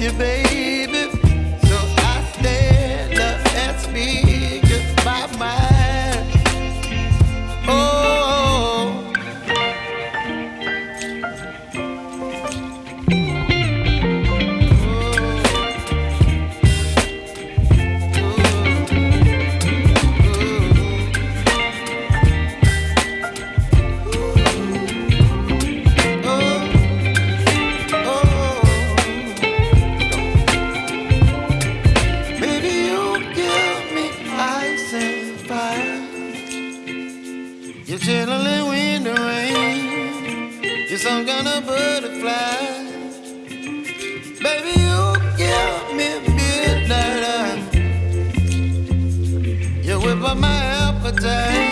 you, baby. chilling when the rain. You're some kind of butterfly. Baby, you give me midnight. You whip up my appetite.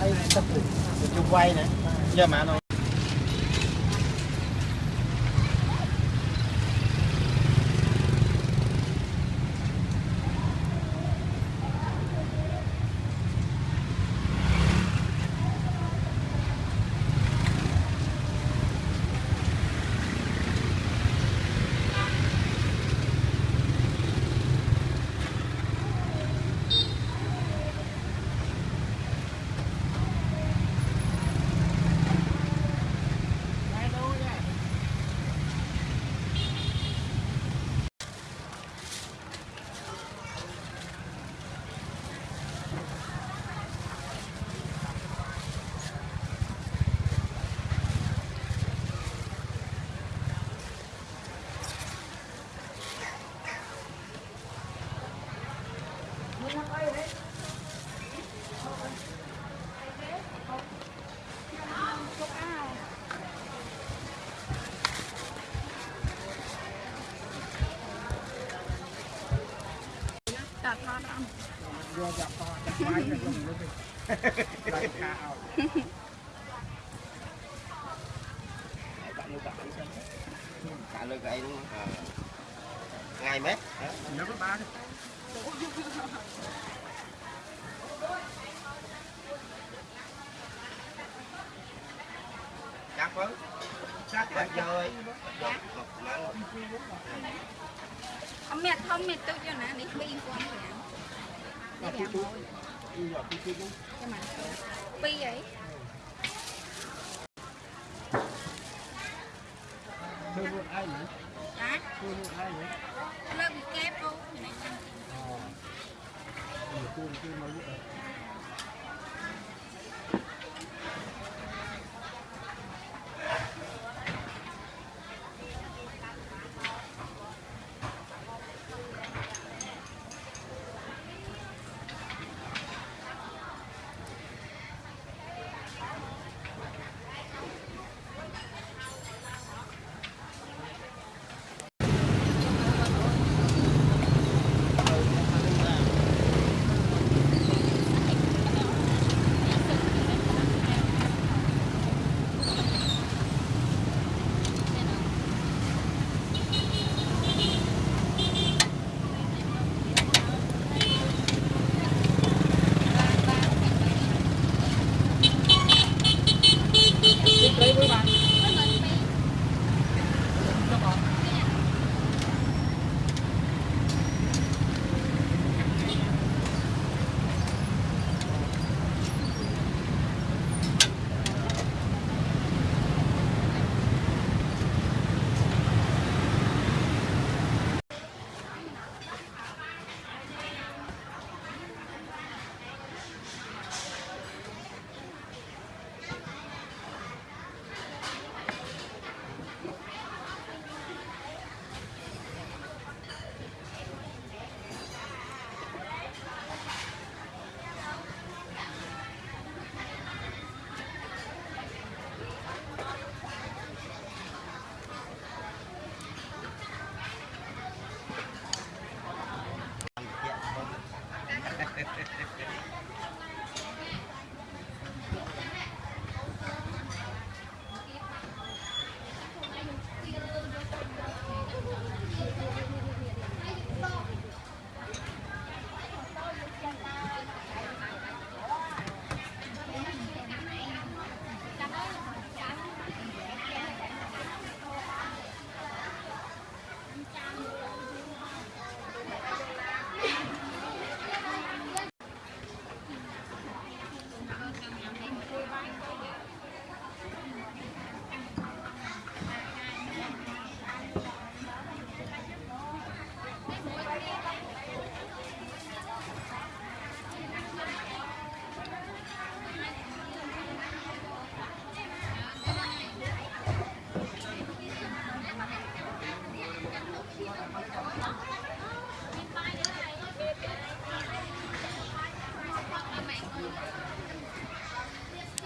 Hay món tập chụp quay nè. Giờ mà nó cả lơ cái đúng không? Ngày mét. Nhớ cái ba đi. Chắc vâng. Chắc rồi. Ông mẹ thông mẹ tôi cho nè, đi bị quan rồi. Cái gạo mồi Cái mà Pi vậy Thương luôn ai vậy? Hả? Thương luôn ai vậy? Lơ bị kép luôn Ờ Thương luôn ai vậy?